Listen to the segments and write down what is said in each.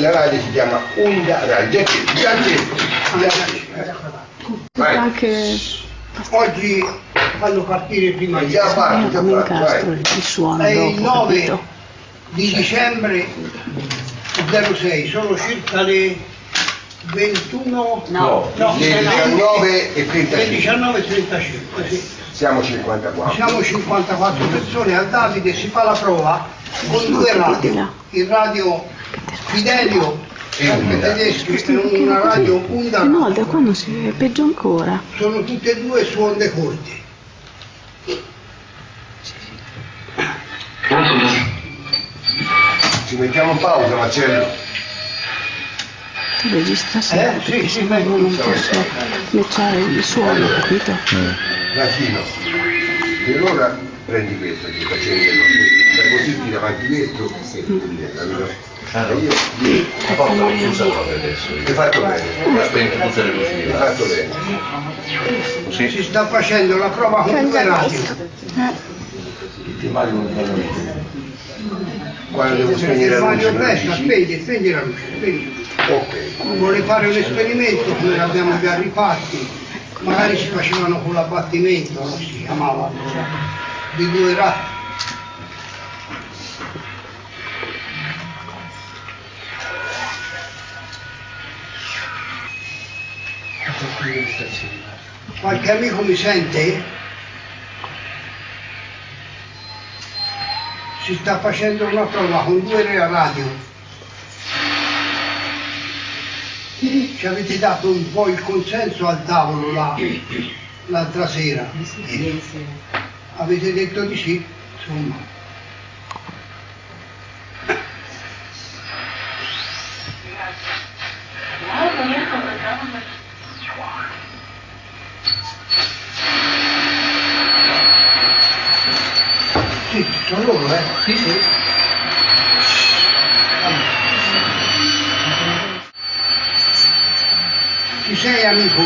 la radio si chiama Onda Radio. Anche Oggi fanno partire prima di Già fatto, fatto, il suono È il dopo, 9 capito? di dicembre 06, sono circa le 21, No. no, Le 19 e le 35. 19 e 35, sì. Siamo 54. Siamo 54 persone, al Davide si fa la prova con due radio, il radio Fidelio sempre tedeschi e una radio Unda, No, da qua non si vede, peggio ancora. sono tutte e due su onde corte. Ci mettiamo in pausa Marcello. Tu registra sempre, Eh, sì, perché sì, io non posso matchare il suono, capito? Latino. E allora prendi questo che facevi fai così tira avanti questo e capito? E io la porta l'ho chiusa proprio adesso. hai fatto bene, Ho spento tutte le luci di hai fatto bene. Si sta facendo la prova con due radio. Tutti i mali non fanno niente. Quando devo spegnere la luce, dici? spegni, spegni la luce, spegni. Ok. Vuole fare un esperimento, come l'abbiamo già rifatti, magari si facevano con l'abbattimento, no? si chiamava allora, di due ratti. Qualche amico mi sente? Si sta facendo una prova con due radio. Ci avete dato un po' il consenso al tavolo là, l'altra sera. Avete detto di sì? Insomma. Sì, ci sono loro, eh? Sì, sì. Ci sei amico?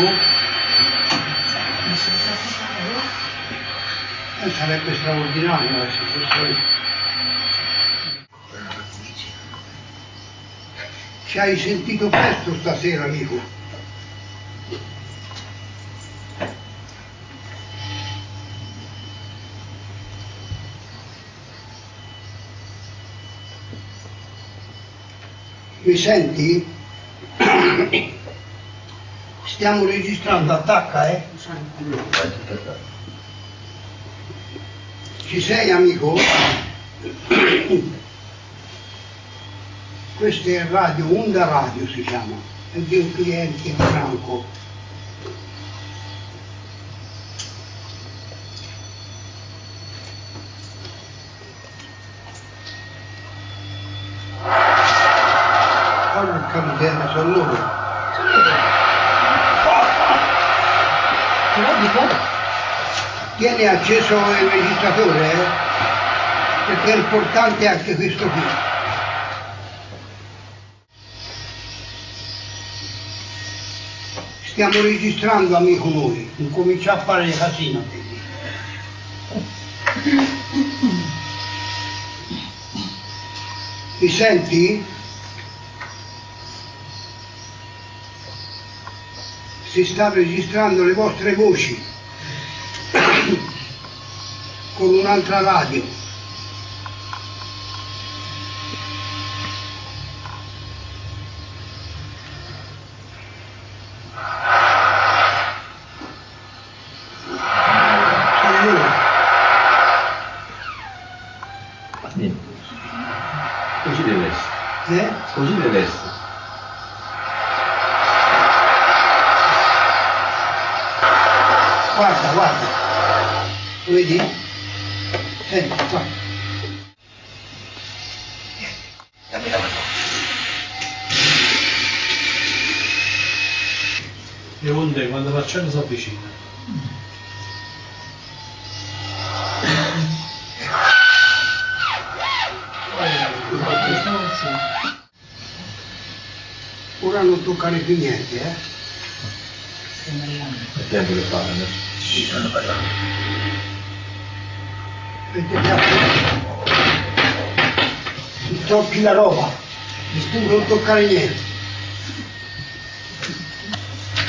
Eh, sarebbe straordinario eh, se fosse... Ci hai sentito presto stasera, amico? Mi senti? Stiamo registrando, attacca, eh? Ci sei, amico? Questo è Radio, Onda Radio si chiama, è di un cliente Franco. Sono loro. Tieni acceso il registratore, eh? Perché è importante anche questo qui. Stiamo registrando, amico noi, incomincia a fare casino. Mi senti? Si sta registrando le vostre voci con un'altra radio. L'acciaio si avvicina. Ora non toccare più niente, eh? È tempo che fanno. Sì, stanno parlando. Ti tocchi la roba, non toccare niente.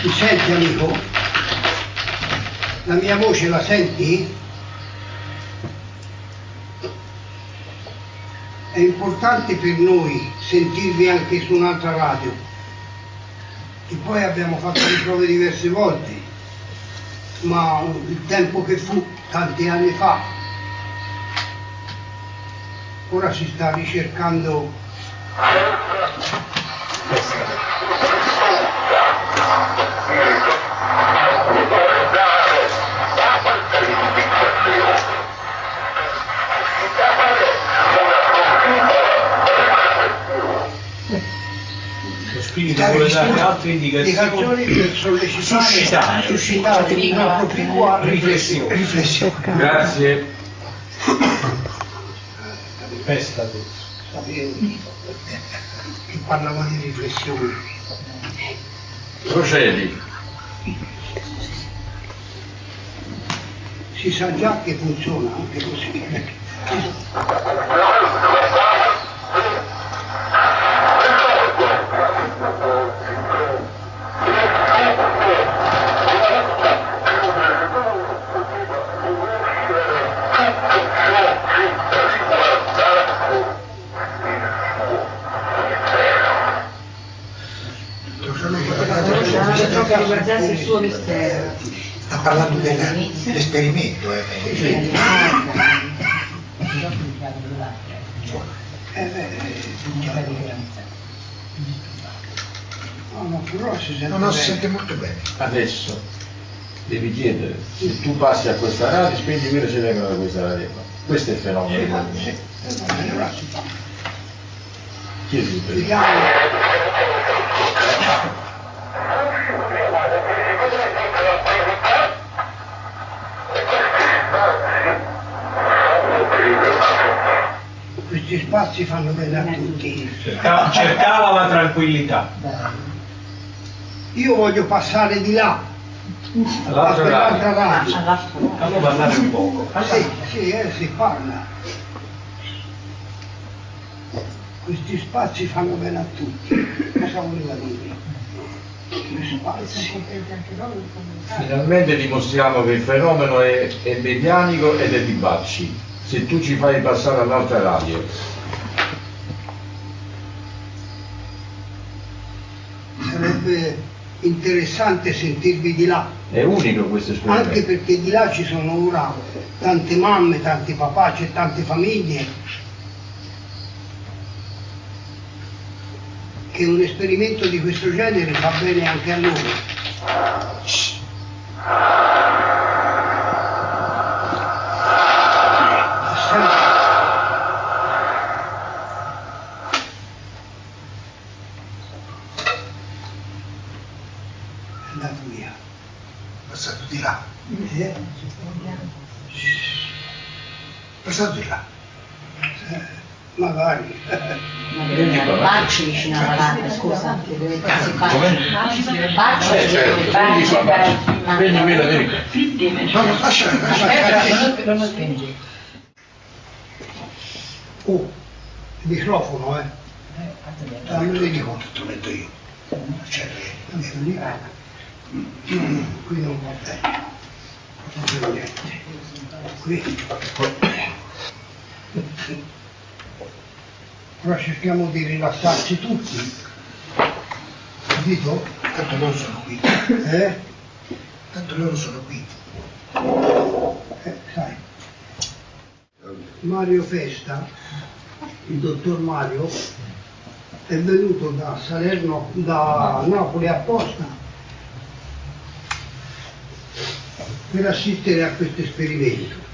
Mi senti amico? La mia voce la senti? È importante per noi sentirvi anche su un'altra radio. E poi abbiamo fatto le prove diverse volte, ma il tempo che fu tanti anni fa ora si sta ricercando Lo spirito vuole dare altre indicazioni. indicazioni per sollecitare Suscitare. suscitare una propria Riflessione. riflessione. Grazie. Festa che parlava di riflessione. Procedi. Si sa già che funziona anche così. Suo mistero. Sta parlando del- dell'esperimento, eh. Eh, beh, no, si sente Non molto bene. Adesso devi chiedere se tu passi a questa radio, spegni quello se vengono da questa radio. Questo è il fenomeno. Sì. Chiedi Questi spazi fanno bene a tutti. Cercava, cercava la tranquillità. Io voglio passare di là, a All'altro quell'altra radio. radio. Fallo parlare un poco. Sì, sì, eh, si parla. Questi spazi fanno bene a tutti. Cosa voleva dire? Finalmente dimostriamo che il fenomeno è, è medianico ed è di Bacci. Se tu ci fai passare all'altra radio, Sarebbe interessante sentirvi di là, è unico questo anche esperimento. perché di là ci sono ora tante mamme, tanti papà, c'è tante famiglie. Che un esperimento di questo genere fa bene anche a loro. Sempre. È andato via. Passato di là. Eh? Di là. Eh, Magari. Bacci vicino alla lampada, scusa, che dovete fare. Bacci, Eh, certo, Bacci, quindi fa Bacci. Spegni quello, vieni. No, no, lascia, lascia. Non lo spingi. Oh, il microfono, eh. Ah, me lo dico. conto, te lo metto io. Cioè, lì, qui non va bene. Non vedo niente. Qui. Ora cerchiamo di rilassarci tutti. Capito? tanto loro sono qui. Eh? Tanto loro sono qui. Eh, sai. Mario Festa il dottor Mario è venuto da Salerno, da Napoli apposta per assistere a questo esperimento.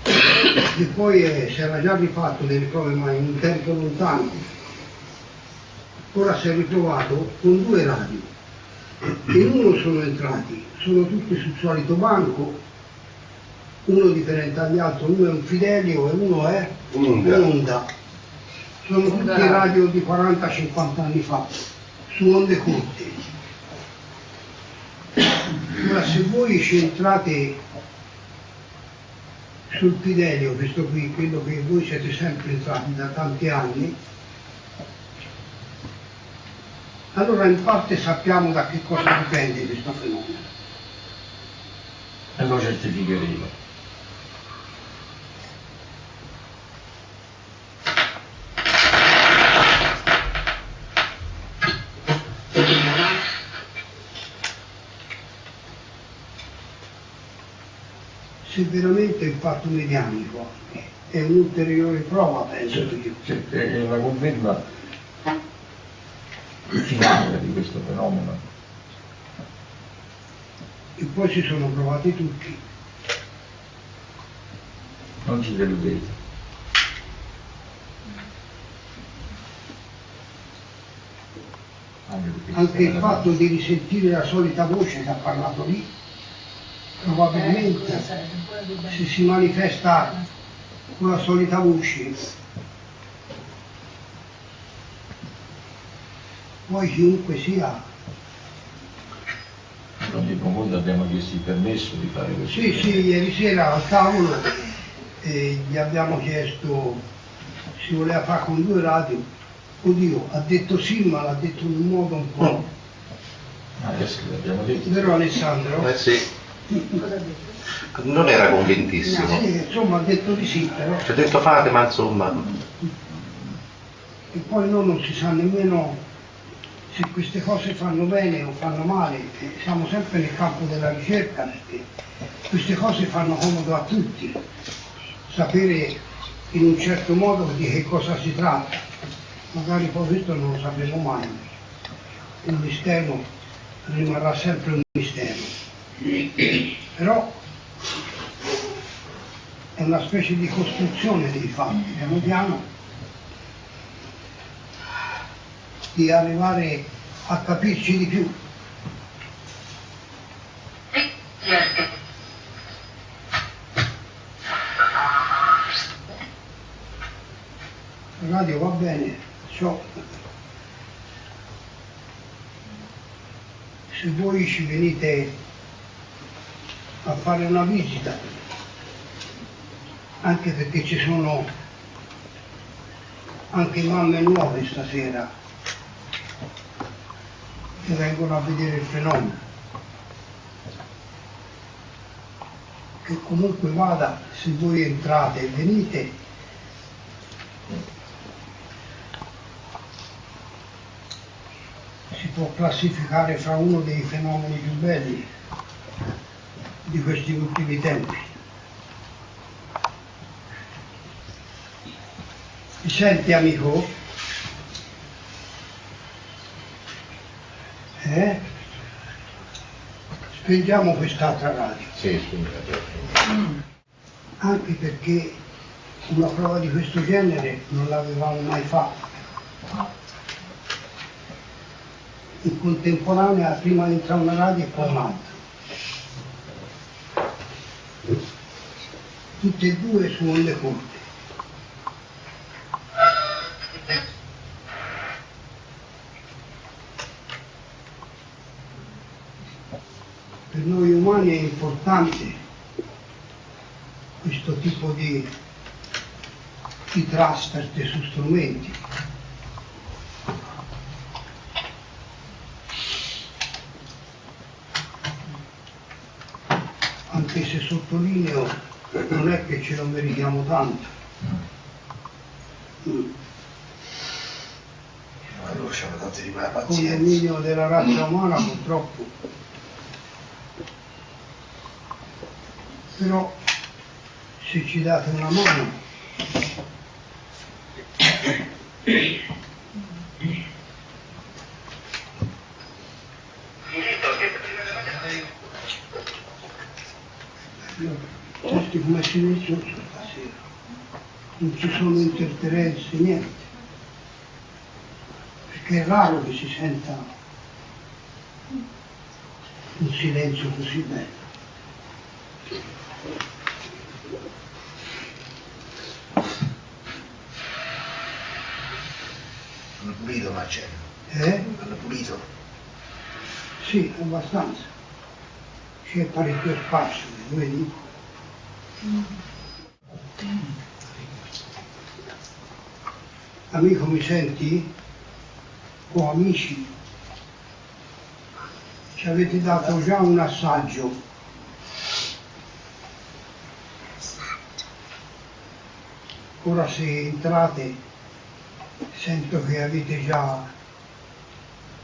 E poi eh, si era già rifatto delle prove ma in un tempo lontano. Ora si è ritrovato con due radio. In uno sono entrati, sono tutti sul solito banco, uno differente dagli altri, uno è un Fidelio e uno è Un'Onda. un'Onda. Sono tutti radio di 40-50 anni fa, su onde corte. Ora se voi ci entrate sul Fidelio, questo qui, quello che voi siete sempre entrati da tanti anni, allora in parte sappiamo da che cosa dipende questo fenomeno. E lo certificheremo. Se veramente il fatto medianico è un'ulteriore prova, penso io. Cioè, è la conferma finale di questo fenomeno. E poi si sono provati tutti. Non ci deludete. Anche, Anche il fatto di risentire la solita voce che ha parlato lì, probabilmente se si manifesta con la solita voce, poi chiunque sia, Non di profondo abbiamo chiesto il permesso di fare questo. sì sì, ieri sera al tavolo eh, gli abbiamo chiesto si voleva fare con due radio, oddio, ha detto sì ma l'ha detto in un modo un po', Adesso l'abbiamo detto. vero Alessandro? Eh sì, non era convintissimo. Sì, insomma ha detto di sì però. Ci ha detto fate, ma insomma, E poi noi non si sa nemmeno se queste cose fanno bene o fanno male, siamo sempre nel campo della ricerca perché queste cose fanno comodo a tutti, sapere in un certo modo di che cosa si tratta, magari poi questo non lo sapremo mai, il mistero rimarrà sempre un mistero, però è una specie di costruzione dei fatti, piano piano di arrivare a capirci di più. Radio va bene, so. Se voi ci venite a fare una visita, anche perché ci sono anche mamme nuove stasera che vengono a vedere il fenomeno. Che comunque vada, se voi entrate e venite, si può classificare fra uno dei fenomeni più belli di questi ultimi tempi. Mi senti amico? Eh? Spengiamo quest'altra radio, Sì, scusate. anche perché una prova di questo genere non l'avevamo mai fatta. In contemporanea, prima di entrare una radio e poi un'altra. Tutte e due su corte. per noi umani è importante questo tipo di, di trasferte su strumenti. Anche se sottolineo non è che ce lo meritiamo tanto. Mm. allora ci hanno dato di quella pazienza. dominio della razza umana purtroppo. Però se ci date una mano silenzioso stasera. Non ci sono interferenze, niente. Perché è raro che si senta un silenzio così bello. Hanno pulito Marcello, Eh? hanno pulito. Sì, abbastanza. C'è parecchio spazio, vedi? Amico, mi senti? O amici? Ci avete dato già un assaggio. Ora se entrate sento che avete già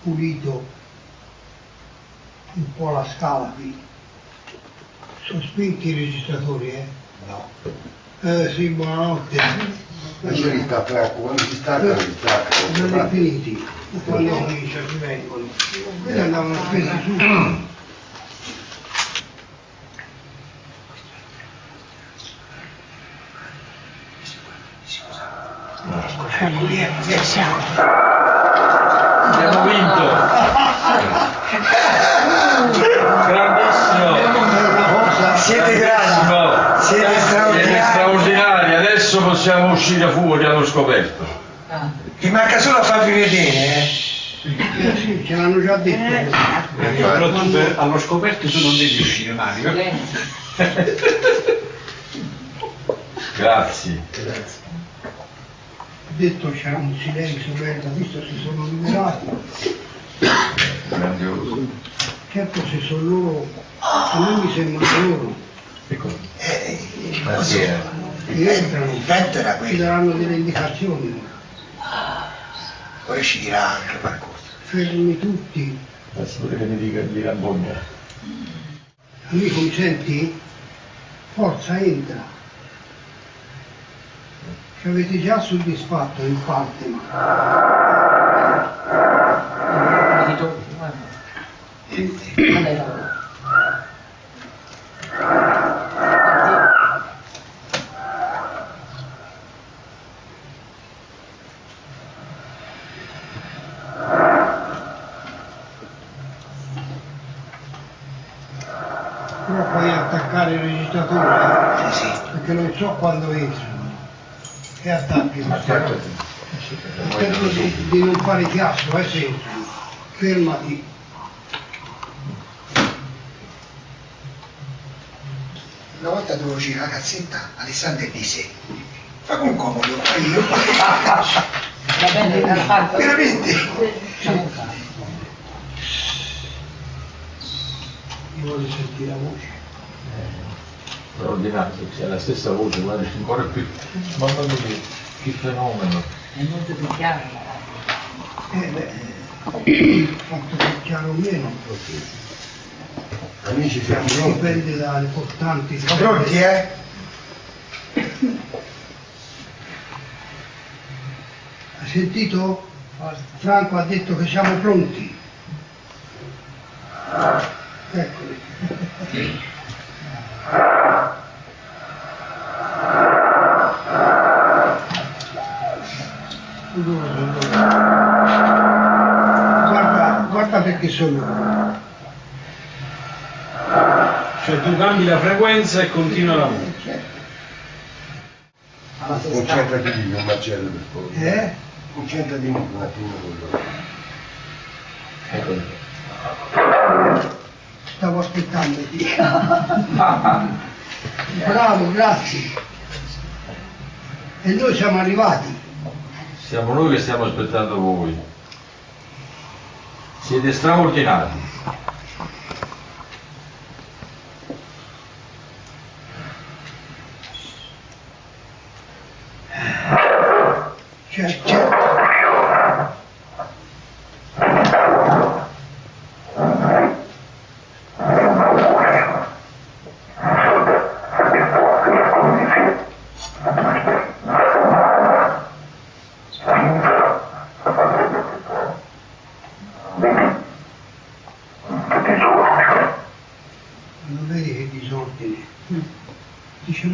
pulito un po' la scala qui. Sono spenti i registratori, eh? No. Eh sì, buonanotte. Ma ci sta Franco, quando si stacca si stacca. Non è finiti, quando comincia ci vengono. E andavano spesi su. Ecco lì, siamo. Abbiamo vinto! Siete grandi, siete Siete straordinari. straordinari, adesso possiamo uscire fuori allo scoperto. Ti manca solo a farvi vedere, eh? Eh sì, ce l'hanno già detto. Però tu per- allo scoperto tu non devi uscire Mario. Grazie. detto c'era un silenzio bello, visto si sono liberati. Grandioso. Certo se sono loro, a me mi sembrano loro, Eh, Grazie. che entrano, il vento era ci quello, daranno delle indicazioni, poi ci dirà anche qualcosa. fermi tutti. Adesso che mi dica di Rambogna. Amico mi senti? Forza entra. Ci avete già soddisfatto in parte, ma però puoi attaccare il registratore, Sì, sì. perché non so quando entrano. E attacchi. Spero di, di non fare chiasso, eh, se entrano. Fermati. Una volta dovevo girare la cazzetta, Alessandro disse, fa con comodo, fai io. Va bene. Veramente? Sentire la voce. Straordinario, c'è la stessa voce, guarda, ancora più. Mamma mia, che fenomeno. È molto più chiaro. Eh beh, fatto più chiaro o meno, Amici siamo pronti. dipende dalle portanti. Siamo pronti, eh? Hai sentito? Franco ha detto che siamo pronti. Eccoli. Guarda, guarda perché sono. Cioè tu cambi la frequenza e continua la musica. Concentrati di più, Marcello, per favore. Eh? Concentrati un attimo con loro. Eccolo. Stavo aspettando. Bravo, grazie. E noi siamo arrivati. Siamo noi che stiamo aspettando voi. Siete straordinari. C'è, c'è.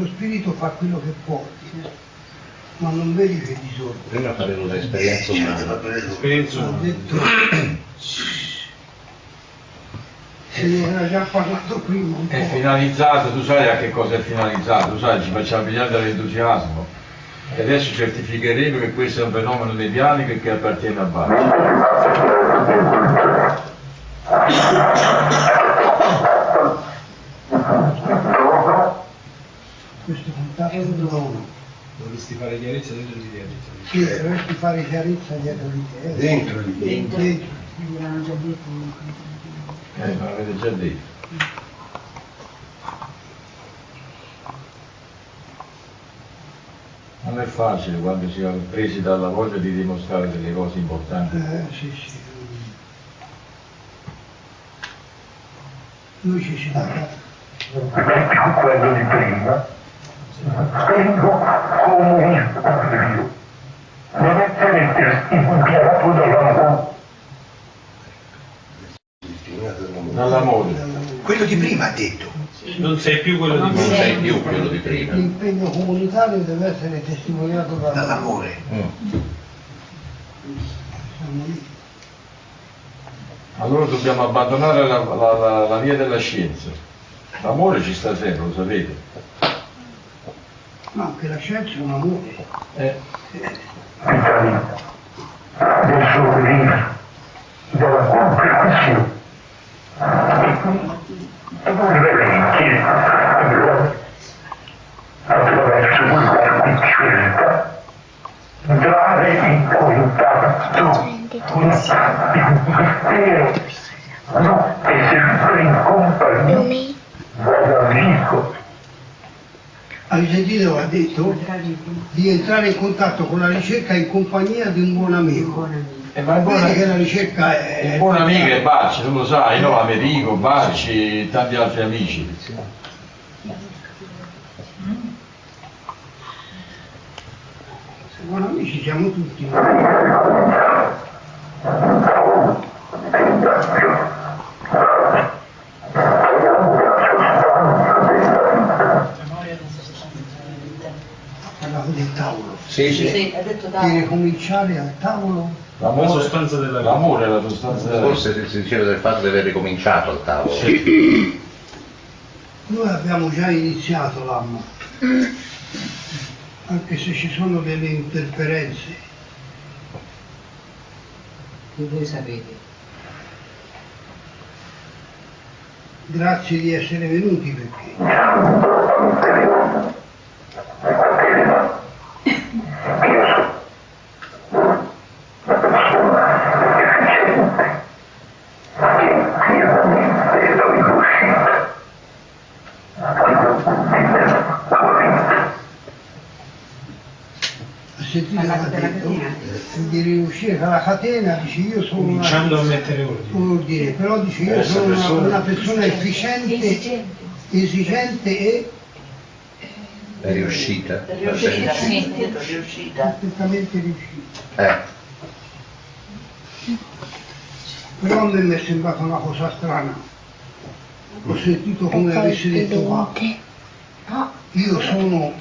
lo spirito fa quello che può, ma non vedi che disordine. Prima fare un'esperienza detto, se ne era già parlato prima È finalizzato, tu sai a che cosa è finalizzato, tu sai, ci facciamo pigliare dall'entusiasmo. E adesso certificheremo che questo è un fenomeno medianico e che appartiene a Bacci. Sì, dovresti fare chiarezza dietro di te. eh. Dentro di te. Dentro. Mi l'hanno già detto. Eh, ma l'avete già detto. Non è facile quando si è presi dalla voglia di dimostrare delle cose importanti. Eh, sì, sì. Lui ci si dà più quello di prima, tengo Dio. Non dall'amore. Quello di prima ha detto. Non sei più quello di Non prima. sei più quello di prima. L'impegno comunitario deve essere testimoniato dall'amore. Dall'amore. Mm. Allora dobbiamo abbandonare la, la- la- la via della scienza. L'amore ci sta sempre, lo sapete. Ma anche la scienza è un amore. Eh, Vitalità del sorriso, della comprensione. Reverenti, attraverso quella scelta, dare in contatto un mistero, notte sempre in compagnia, Lumi, vada amico, Hai sentito? Ha detto di entrare in contatto con la ricerca in compagnia di un buon amico. eh, ma il buon, Vedi che la ricerca è... il buon amico è Bacci, tu lo sai, no? Americo, Bacci e tanti altri amici. Buoni amici siamo tutti. Parlavo del tavolo. Sì, sì. Sì, Di ricominciare al tavolo La sostanza della vita. L'amore è la sostanza della Forse si- diceva del fatto di aver ricominciato al tavolo. Noi abbiamo già iniziato l'anno, anche se ci sono delle interferenze. Che voi sapete. Grazie di essere venuti perché ha detto di riuscire dalla catena, dice io sono una, Cominciando a mettere ordine. ordine, però dice io Questa sono una, persona- una persona efficiente, esigente e È riuscita. È riuscita, sì, è riuscita. perfettamente riuscita. Eh, Però a me mi è sembrata una cosa strana. Ho sentito come avessi detto qua, io sono,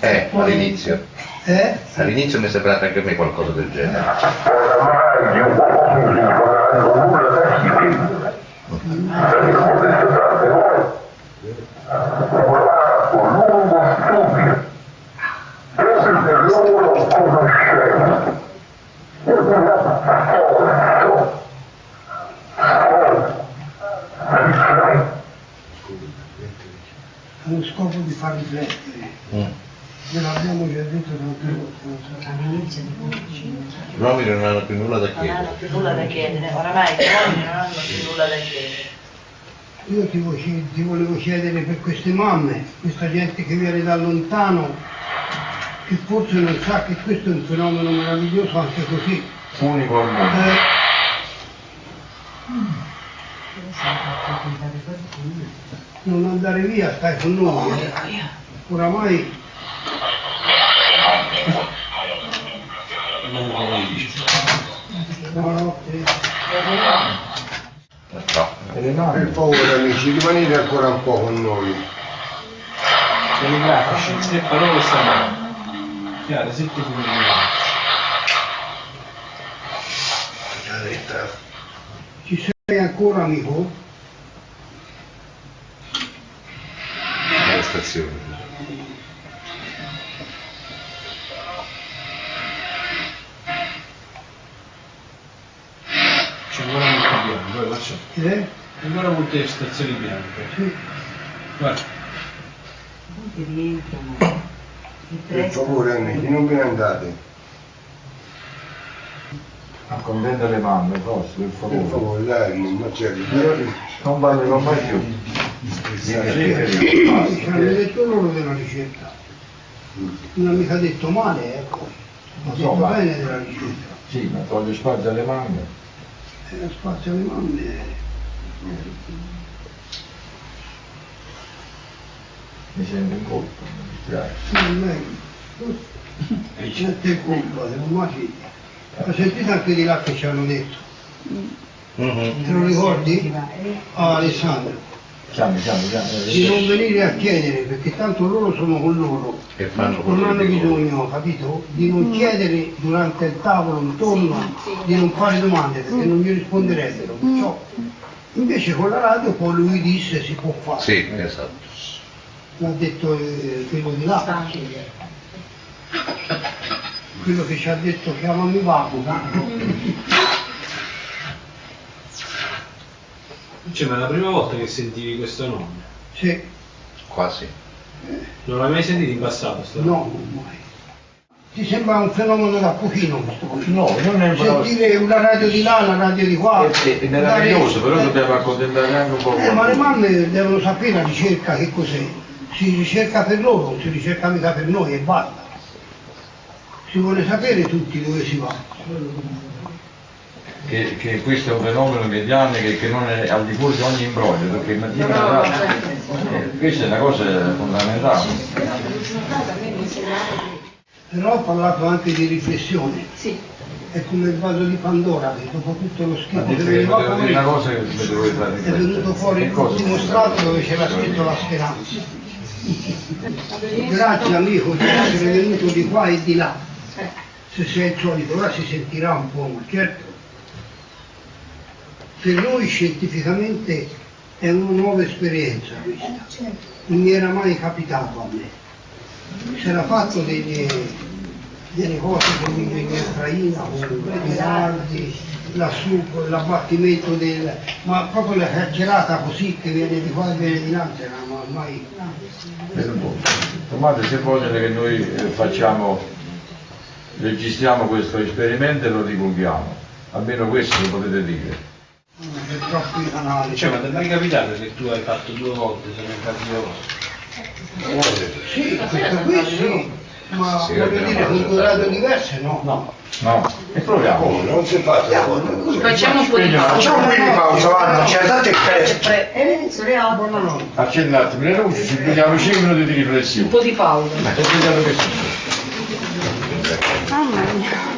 eh, all'inizio. Eh? All'inizio mi è sembrato anche a me qualcosa del genere. oramai gli uomini non hanno nulla da scrivere. L'abbiamo detto tante volte. Lavorato lungo studio, proprio per loro conoscenza. E una forza, forza, riflettere. allo scopo di far riflettere. Mm. Ve l'abbiamo già detto tante volte, non so. All'inizio di conoscenza. Gli uomini non hanno più nulla da Non hanno chiedere. più nulla da chiedere, oramai gli uomini non hanno più nulla da chiedere. Io ti, vo- ti volevo chiedere per queste mamme, questa gente che viene da lontano, che forse non sa che questo è un fenomeno meraviglioso anche così. Unico al mondo. Eh, non andare via, stai con noi. eh. Oramai buonanotte. No. E le Per favore amici, rimanete ancora un po' con noi. telegrafici, tre parole stanno. Chiare, sette comunicati. Ci sei ancora amico? Ancora molte stazioni bianche. Sì. Guarda, Che rientrano. Il Per favore amici, non ve ne andate. Accontenta le mamme, forse, per Per favore. favore, dai, non c'è Non parlerò mai più. Ci hanno detto loro della ricetta. Non ha mica detto male, ecco. Ha detto Insomma. bene della ricetta. Sì, ma toglie spazio alle mamme. E spazio alle mamme. Mi sento in colpa, mi dispiace. Non è non è colpa, se non mai Ho sentito anche di là che ci hanno detto. Mhm. Te lo ricordi? Ah, Alessandro. Chiami, chiami, chiami. Di non venire a chiedere, perché tanto loro sono con loro. E fanno Non hanno bisogno, capito? Di non chiedere durante il tavolo intorno, di non fare domande perché non gli risponderebbero. perciò. Invece con la radio poi lui disse si può fare. Sì, esatto. L'ha detto eh, quello di là. Quello che ci ha detto chiamami Paco. cioè, ma è la prima volta che sentivi questo nome. Sì, Quasi. Non l'hai mai sentito in passato sto no, non mai. Ti sembra un fenomeno da pochino questo? No, non è un Sentire una radio di là, una radio di qua. È, è meraviglioso, però Eh, dobbiamo accontentare anche un po' Eh, ma le mamme devono sapere la ricerca che cos'è. Si ricerca per loro, non si ricerca mica per noi e basta. Si vuole sapere tutti dove si va. Che, che questo è un fenomeno medianico che, che non è al di fuori di ogni imbroglio, perché mattina alla eh, questa è una cosa fondamentale. Però ho parlato anche di riflessione. Sì. È come il vaso di Pandora, che dopo tutto lo schifo che veniva dire una fuori, cosa che è venuto fuori Che cosa? dimostrato dove c'era scritto la speranza. Grazie amico di essere venuto di qua e di là. Se sei il solito, ora si sentirà un po', ma certo. Per noi scientificamente è una nuova esperienza questa. Non mi era mai capitato a me. Si era fatto delle, delle cose con l'ingegner Traina, con Rinaldi, lassù con l'abbattimento del. ma proprio la carcerata così che viene di qua e viene di là, non era mai. Vedo un po'. Tomate, se vogliono che noi eh, facciamo, registriamo questo esperimento e lo divulghiamo, almeno questo lo potete dire. Per troppi canali. Cioè, ma ti è mai capitato che tu hai fatto due volte, se ne hai fatti due volte? Sì, questo qui sì, ma Sì, voglio dire con fatto due radio tanto. diverse no. No, no, e proviamo. Come? Non si fa Facciamo un po' di pausa. Facciamo un po' di pausa, guarda, c'è tanto il. Eh. Buonanotte. Accendi un attimo le luci, ci prendiamo 5 minuti di Un riflessione. po' di pausa. E vediamo che succede. Mamma mia.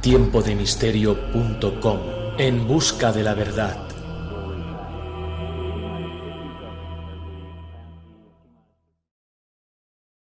tiempodemisterio.com En busca de la verdad.